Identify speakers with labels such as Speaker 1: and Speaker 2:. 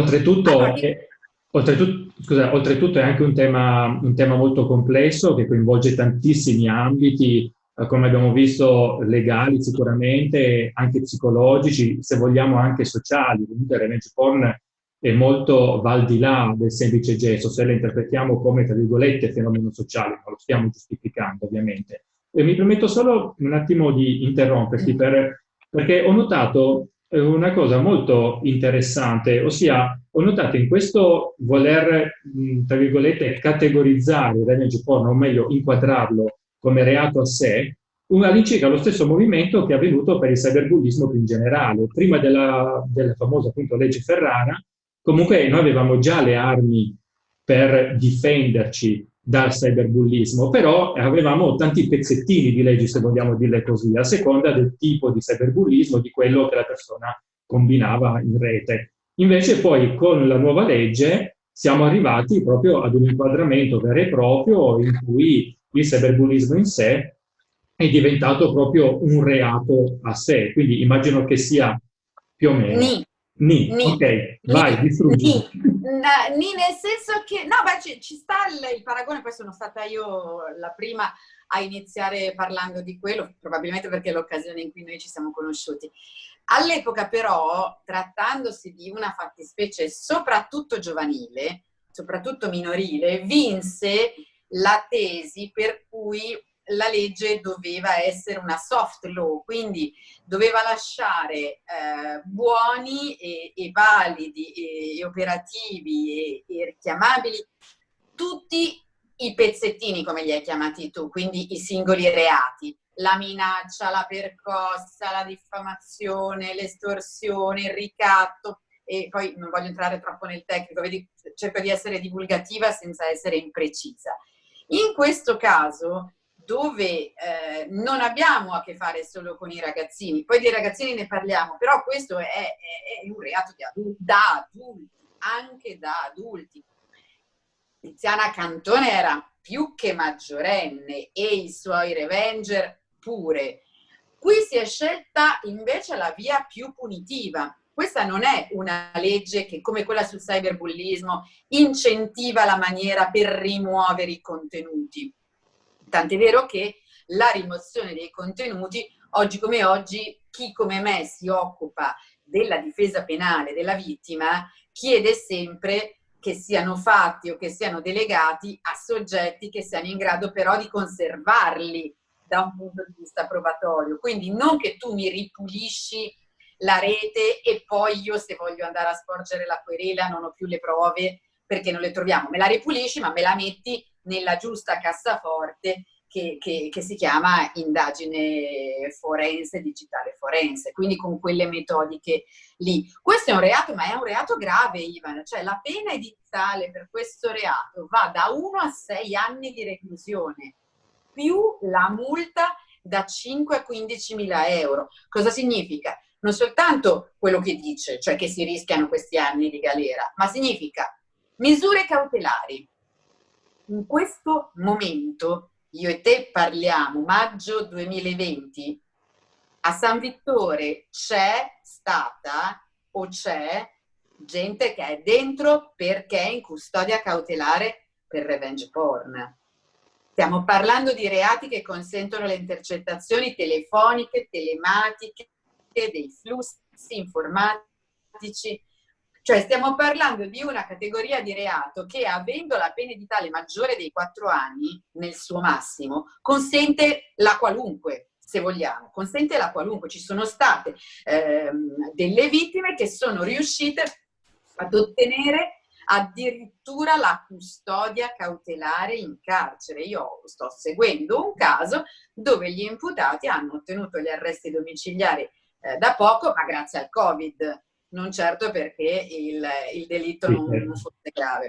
Speaker 1: oltretutto, allora, è, oltretutto, scusa, oltretutto, è anche un tema, un tema molto complesso che coinvolge tantissimi ambiti, eh, come abbiamo visto, legali sicuramente, anche psicologici, se vogliamo anche sociali. Comunque revenge porn è molto va al di là del semplice gesto, se la interpretiamo come, tra virgolette, fenomeno sociale, non lo stiamo giustificando ovviamente. E mi permetto solo un attimo di interromperti per, perché ho notato una cosa molto interessante, ossia ho notato in questo voler, tra virgolette, categorizzare il revenge porn, o meglio inquadrarlo come reato a sé, all'incirca lo stesso movimento che è avvenuto per il cyberbullismo più in generale. Prima della, della famosa appunto, legge Ferrara, comunque noi avevamo già le armi per difenderci dal cyberbullismo, però avevamo tanti pezzettini di leggi, se vogliamo dirle così, a seconda del tipo di cyberbullismo, di quello che la persona combinava in rete. Invece poi con la nuova legge siamo arrivati proprio ad un inquadramento vero e proprio in cui il cyberbullismo in sé è diventato proprio un reato a sé, quindi immagino che sia più o meno... Ni. Ni, ok, Ni. vai, distruggi.
Speaker 2: Ni. Ni nel senso che, no, beh, ci, ci sta il, il, paragone, poi sono stata io la prima a iniziare parlando di quello, probabilmente perché è l'occasione in cui noi ci siamo conosciuti. All'epoca però, trattandosi di una fattispecie soprattutto giovanile, soprattutto minorile, vinse la tesi per cui la legge doveva essere una soft law, quindi doveva lasciare eh, buoni e, e validi e, e operativi e, e, richiamabili tutti i pezzettini, come li hai chiamati tu, quindi i singoli reati, la minaccia, la percossa, la diffamazione, l'estorsione, il ricatto, e poi non voglio entrare troppo nel tecnico, vedi, cerco di essere divulgativa senza essere imprecisa. In questo caso dove eh, non abbiamo a che fare solo con i ragazzini, poi dei ragazzini ne parliamo, però questo è, è, è un reato adulti, da adulti, anche da adulti. Tiziana Cantone era più che maggiorenne e i suoi revenger pure. Qui si è scelta invece la via più punitiva. Questa non è una legge che, come quella sul cyberbullismo, incentiva la maniera per rimuovere i contenuti Tant'è vero che la rimozione dei contenuti, oggi come oggi, chi come me si occupa della difesa penale della vittima chiede sempre che siano fatti o che siano delegati a soggetti che siano in grado però di conservarli da un punto di vista probatorio. Quindi non che tu mi ripulisci la rete e poi io se voglio andare a sporgere la querela non ho più le prove perché non le troviamo. Me la ripulisci ma me la metti nella giusta cassaforte che, che, che, si chiama indagine forense, digitale forense, quindi con quelle metodiche lì. Questo è un reato, ma è un reato grave, Ivan, cioè la pena edittale per questo reato va da 1 a 6 anni di reclusione, più la multa da 5 a 15 mila euro. Cosa significa? Non soltanto quello che dice, cioè che si rischiano questi anni di galera, ma significa misure cautelari, in questo momento, io e te parliamo, maggio 2020, a San Vittore c'è stata o c'è gente che è dentro perché è in custodia cautelare per revenge porn. Stiamo parlando di reati che consentono le intercettazioni telefoniche, telematiche, dei flussi informatici, cioè stiamo parlando di una categoria di reato che avendo la pena edittale maggiore dei quattro anni nel suo massimo consente la qualunque se vogliamo, consente la qualunque. Ci sono state ehm, delle vittime che sono riuscite ad ottenere addirittura la custodia cautelare in carcere. Io sto seguendo un caso dove gli imputati hanno ottenuto gli arresti domiciliari eh, da poco, ma grazie al Covid non certo perché il, il delitto non, non fosse grave.